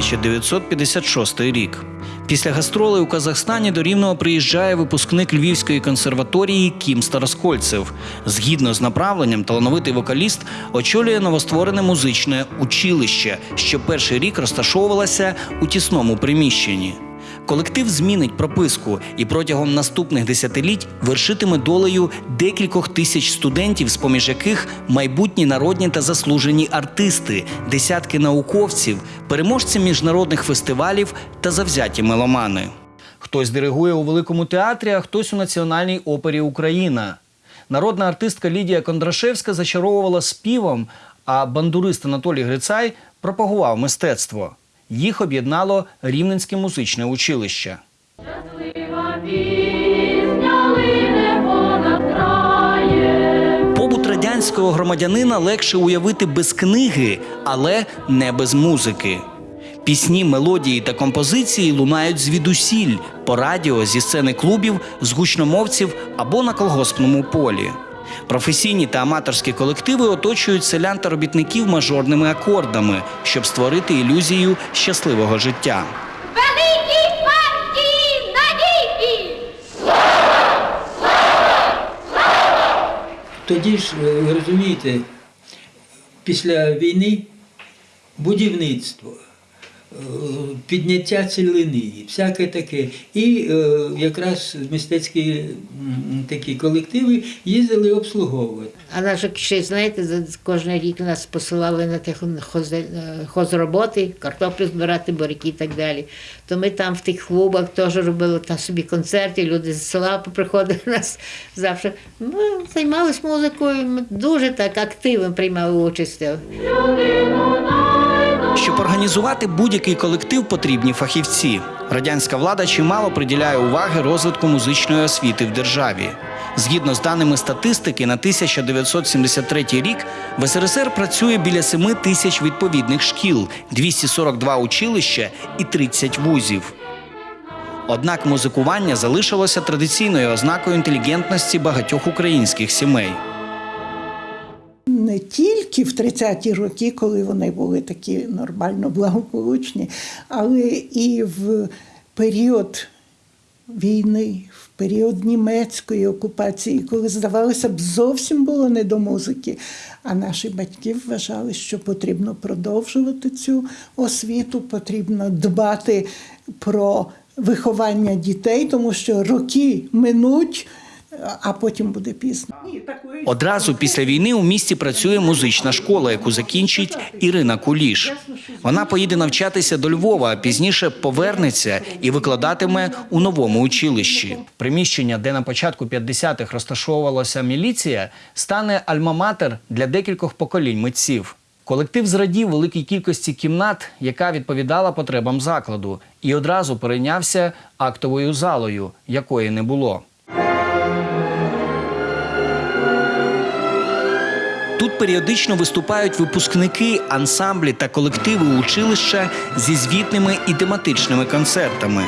1956 рік. Після гастролей у Казахстані до Рівного приїжджає випускник Львівської консерваторії Кім Староскольцев. Згідно з направленням, талановитий вокаліст очолює новостворене музичне училище, що перший рік розташовувалося у тісному приміщенні. Колектив змінить прописку і протягом наступних десятиліть вершитиме долею декількох тисяч студентів, з поміж яких майбутні народні та заслужені артисти, десятки науковців, переможці міжнародних фестивалів та завзяті меломани. Хтось диригує у великому театрі, а хтось у Національній опері Україна. Народна артистка Лідія Кондрашевська зачаровувала співом, а бандурист Анатолій Грицай пропагував мистецтво. Їх об'єднало Рівненське музичне училище. Побут радянського громадянина легше уявити без книги, але не без музики. Пісні, мелодії та композиції лунають звідусіль по радіо, зі сцени клубів, з гучномовців або на колгоспному полі. Професійні та аматорські колективи оточують селян та робітників мажорними акордами, щоб створити ілюзію щасливого життя. Тоді ж, е, розумієте, після війни будівництво, підняття цілини, всяке таке. І е, якраз мистецькі такі колективи їздили обслуговувати. А наш ще, знаєте, за- кожен рік нас посилали на тих хоз, е, хозроботи, картоплю збирати, буряки і так далі. То ми там в тих клубах теж робили там собі концерти, люди з села приходили нас завжди. Ми займалися музикою, ми дуже так активно приймали участь. Щоб організувати будь-який колектив, потрібні фахівці. Радянська влада чимало приділяє уваги розвитку музичної освіти в державі. Згідно з даними статистики, на 1973 рік в СРСР працює біля 7 тисяч відповідних шкіл, 242 училища і 30 вузів. Однак музикування залишилося традиційною ознакою інтелігентності багатьох українських сімей. не тільки в 30-ті роки, коли вони були такі нормально благополучні, але і в період війни, в період німецької окупації, коли, здавалося б, зовсім було не до музики. А наші батьки вважали, що потрібно продовжувати цю освіту, потрібно дбати про виховання дітей, тому що роки минуть, а потім буде пізно. Одразу після війни у місті працює музична школа, яку закінчить Ірина Куліш. Вона поїде навчатися до Львова, а пізніше повернеться і викладатиме у новому училищі. Приміщення, де на початку 50-х розташовувалася міліція, стане альма-матер для декількох поколінь митців. Колектив зрадів великій кількості кімнат, яка відповідала потребам закладу, і одразу перейнявся актовою залою, якої не було. Періодично виступають випускники, ансамблі та колективи училища зі звітними і тематичними концертами.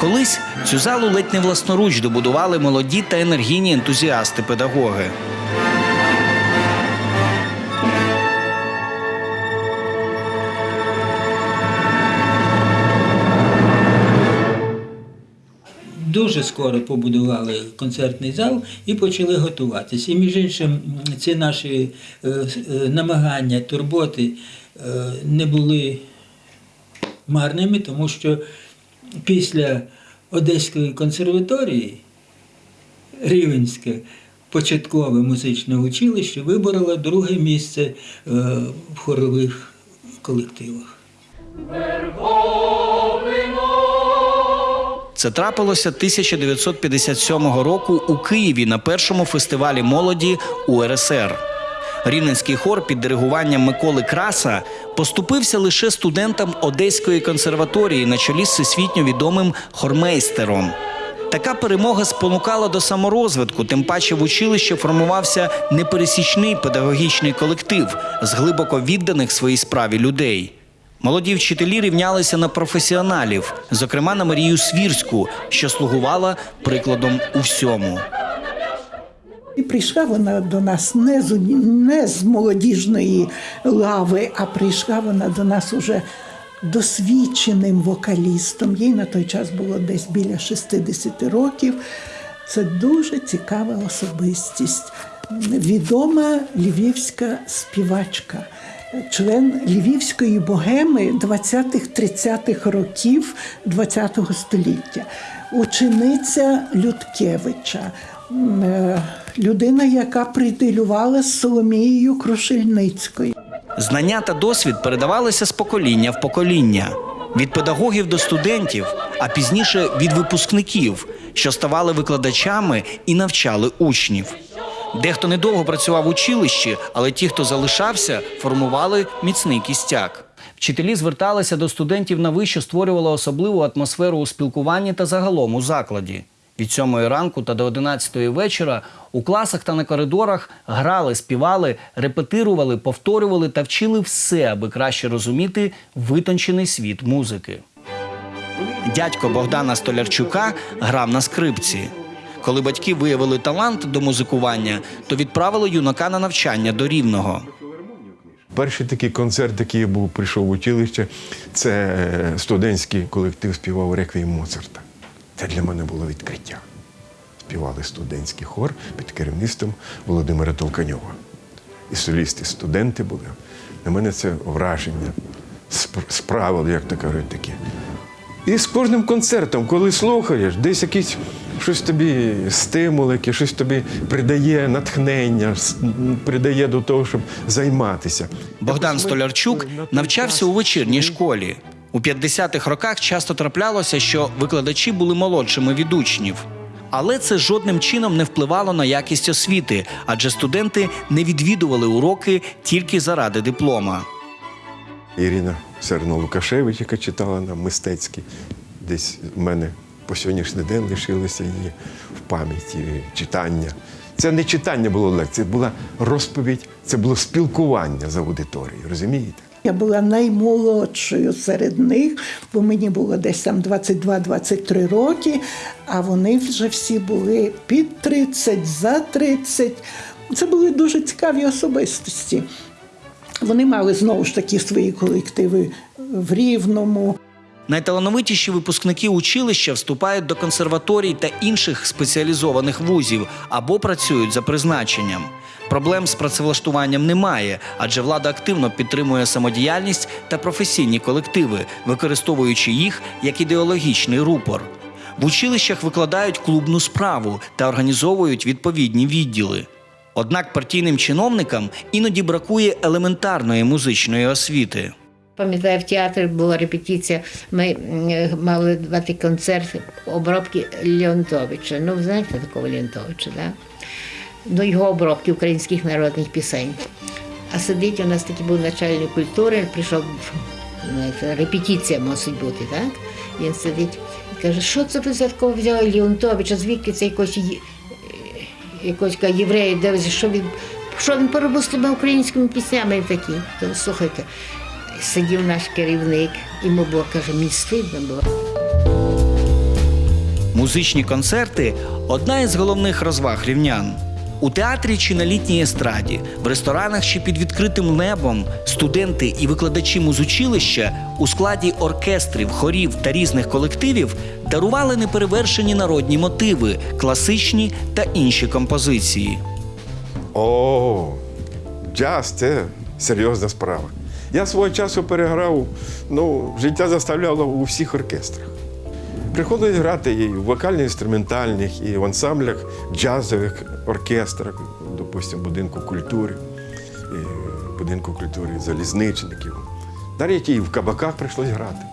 Колись цю залу ледь не власноруч добудували молоді та енергійні ентузіасти-педагоги. Дуже скоро побудували концертний зал і почали готуватися. І між іншим, ці наші е, е, намагання, турботи е, не були марними, тому що після Одеської консерваторії Рівенське початкове музичне училище вибороло друге місце в хорових колективах. Це трапилося 1957 року у Києві на першому фестивалі молоді УРСР. Рівненський хор під диригуванням Миколи Краса поступився лише студентам Одеської консерваторії на чолі з всесвітньо відомим хормейстером. Така перемога спонукала до саморозвитку, тим паче в училищі формувався непересічний педагогічний колектив з глибоко відданих своїй справі людей. Молоді вчителі рівнялися на професіоналів, зокрема на Марію Свірську, що слугувала прикладом у всьому. І прийшла вона до нас не з, не з молодіжної лави, а прийшла вона до нас уже досвідченим вокалістом. Їй на той час було десь біля 60 років. Це дуже цікава особистість. Відома львівська співачка, член львівської богеми 20-30-х років ХХ століття, учениця Людкевича, е, людина, яка придилювала з Соломією Крушельницькою. Знання та досвід передавалися з покоління в покоління від педагогів до студентів, а пізніше від випускників, що ставали викладачами і навчали учнів. Дехто недовго працював в училищі, але ті, хто залишався, формували міцний кістяк. Вчителі зверталися до студентів на ви, що створювало особливу атмосферу у спілкуванні та загалом у закладі. Від 7 ранку та до 11 вечора у класах та на коридорах грали, співали, репетирували, повторювали та вчили все, аби краще розуміти витончений світ музики. Дядько Богдана Столярчука грав на скрипці. Коли батьки виявили талант до музикування, то відправили юнака на навчання до рівного. Перший такий концерт, який я був, прийшов в училище, це е, студентський колектив співав реквієм Моцарта. Це для мене було відкриття. Співали студентський хор під керівництвом Володимира Толканьова. І солісти, студенти були. На мене це враження сп- справило, як то кажуть, таке. І з кожним концертом, коли слухаєш, десь якийсь щось тобі стимул, яке щось тобі придає натхнення, придає до того, щоб займатися. Богдан Столярчук навчався у вечірній школі. У 50-х роках часто траплялося, що викладачі були молодшими від учнів. Але це жодним чином не впливало на якість освіти, адже студенти не відвідували уроки тільки заради диплома. Ірина Серно Лукашевич, яка читала нам мистецькі, десь в мене по сьогоднішній день лишилося її в пам'яті читання. Це не читання було лекції, це була розповідь, це було спілкування з аудиторією, розумієте? Я була наймолодшою серед них, бо мені було десь там 22-23 роки, а вони вже всі були під 30, за 30. Це були дуже цікаві особистості. Вони мали знову ж таки свої колективи в Рівному. Найталановитіші випускники училища вступають до консерваторій та інших спеціалізованих вузів або працюють за призначенням. Проблем з працевлаштуванням немає, адже влада активно підтримує самодіяльність та професійні колективи, використовуючи їх як ідеологічний рупор. В училищах викладають клубну справу та організовують відповідні відділи. Однак партійним чиновникам іноді бракує елементарної музичної освіти. Пам'ятаю, в театрі була репетиція. Ми мали давати концерт обробки Леонтовича. Ну, ви знаєте такого Леонтовича, да? Ну, його обробки українських народних пісень. А сидить у нас такий був начальник культури, прийшов репетиція мусить бути, так? Він сидить і каже, що це ви такого взяли Леонтовича, звідки це якось, є- якось євреї що він, що він поробив з тими українськими піснями такі. То, слухайте, сидів наш керівник, йому було, каже, мені стидно було. Музичні концерти одна із головних розваг рівнян. У театрі чи на літній естраді, в ресторанах чи під відкритим небом студенти і викладачі музучилища у складі оркестрів, хорів та різних колективів дарували неперевершені народні мотиви, класичні та інші композиції. О, джаз це серйозна справа. Я свого часу переграв, ну, життя заставляло у всіх оркестрах. Приходилось грати і в вокально-інструментальних, і в ансамблях джазових оркестрах, допустимо, будинку культури, будинку культури залізничників. Навіть і в кабаках прийшлось грати.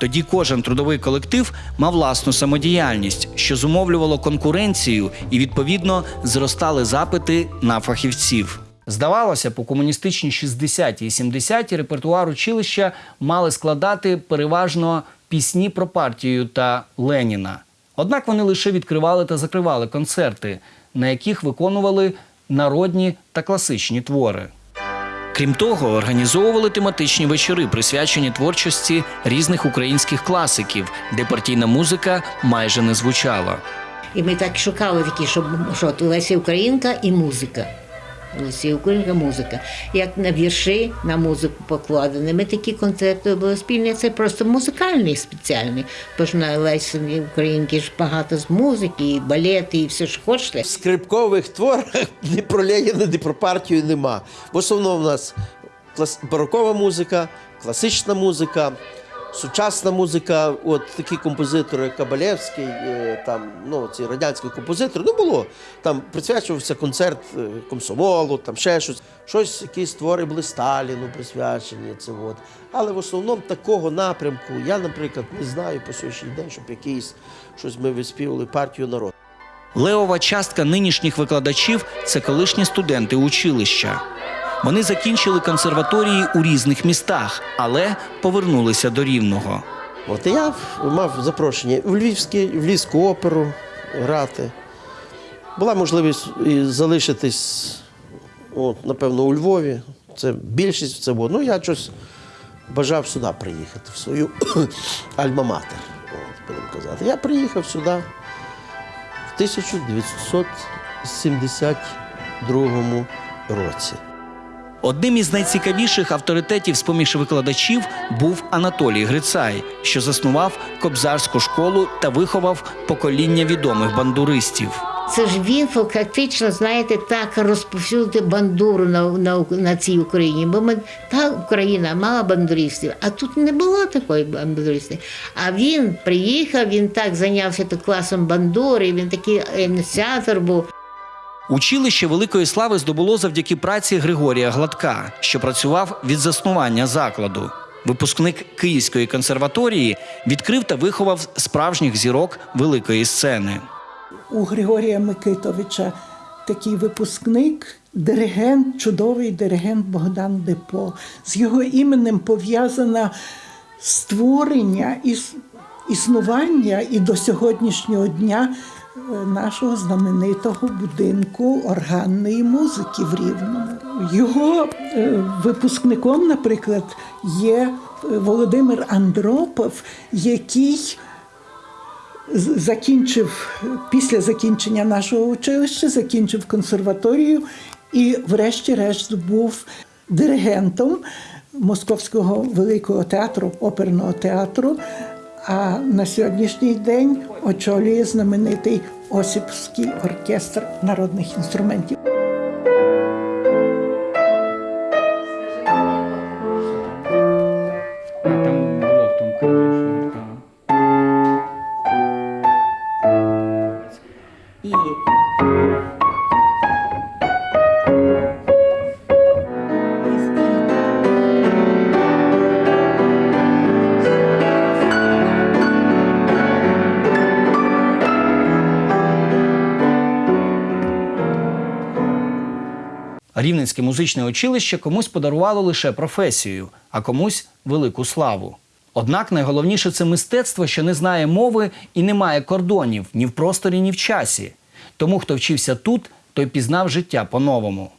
Тоді кожен трудовий колектив мав власну самодіяльність, що зумовлювало конкуренцію і, відповідно, зростали запити на фахівців. Здавалося, по комуністичні 60-ті і 70-ті репертуар училища мали складати переважно пісні про партію та Леніна. Однак вони лише відкривали та закривали концерти, на яких виконували народні та класичні твори. Крім того, організовували тематичні вечори, присвячені творчості різних українських класиків, де партійна музика майже не звучала. І ми так шукали такі, щоб що Леся Українка і музика. Всі українська музика. Як на вірші, на музику покладені. Ми такі концерти були спільні. Це просто музикальний спеціальний. Бо ж на Лесі Українки ж багато з музики, і балети, і все ж хочете. В скрипкових творах ні про Леніна, ні про партію нема. В основному в нас барокова музика, класична музика, сучасна музика. От такі композитори, як Кабалєвський, е, там, ну, ці радянські композитори, ну було. Там присвячувався концерт е, комсомолу, там ще щось. Щось, якісь твори були Сталіну присвячені. Це от. Але в основному такого напрямку я, наприклад, не знаю по сьогоднішній день, щоб якийсь щось ми виспівали партію народу. Левова частка нинішніх викладачів це колишні студенти училища. Вони закінчили консерваторії у різних містах, але повернулися до рівного. От я мав запрошення в Львівський, в Львівську оперу грати. Була можливість і залишитись, от, напевно, у Львові. Це більшість це було. Ну, я щось бажав сюди приїхати, в свою альма-матер, будемо казати. Я приїхав сюди в 1972 році. Одним із найцікавіших авторитетів з-поміж викладачів був Анатолій Грицай, що заснував кобзарську школу та виховав покоління відомих бандуристів. Це ж він фактично, знаєте, так розповсюдив бандуру на, на, на цій Україні. Бо ми та Україна мала бандуристів, а тут не було такої бандуристи. А він приїхав, він так зайнявся класом бандури, він такий ініціатор був. Училище великої слави здобуло завдяки праці Григорія Гладка, що працював від заснування закладу. Випускник Київської консерваторії відкрив та виховав справжніх зірок великої сцени. у Григорія Микитовича такий випускник, диригент, чудовий диригент Богдан Депо. З його іменем пов'язано створення існування і до сьогоднішнього дня нашого знаменитого будинку органної музики в Рівному. Його е, випускником, наприклад, є е, Володимир Андропов, який закінчив після закінчення нашого училища, закінчив консерваторію і, врешті-решт, був диригентом Московського великого театру, оперного театру. А на сьогоднішній день очолює знаменитий Осіпський оркестр народних інструментів. Там музичне училище комусь подарувало лише професію, а комусь велику славу. Однак найголовніше це мистецтво, що не знає мови і не має кордонів ні в просторі, ні в часі. Тому, хто вчився тут, той пізнав життя по-новому.